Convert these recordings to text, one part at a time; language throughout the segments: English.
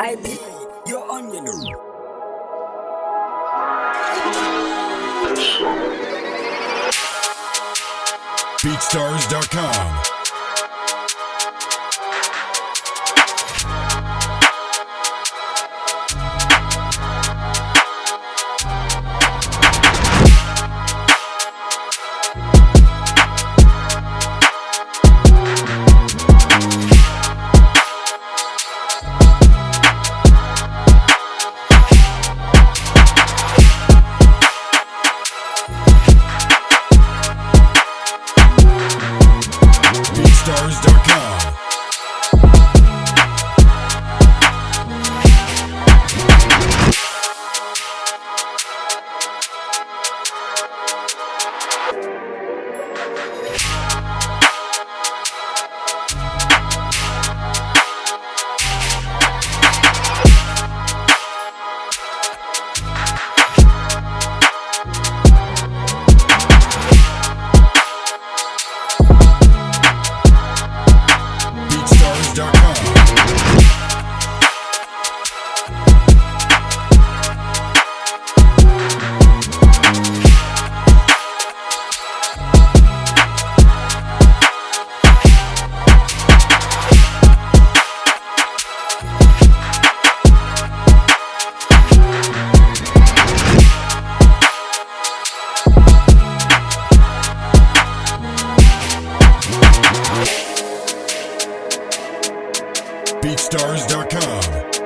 I be your. BeatStars.com. BeatStars.com. BeatStars.com.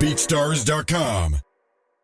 BeatStars.com.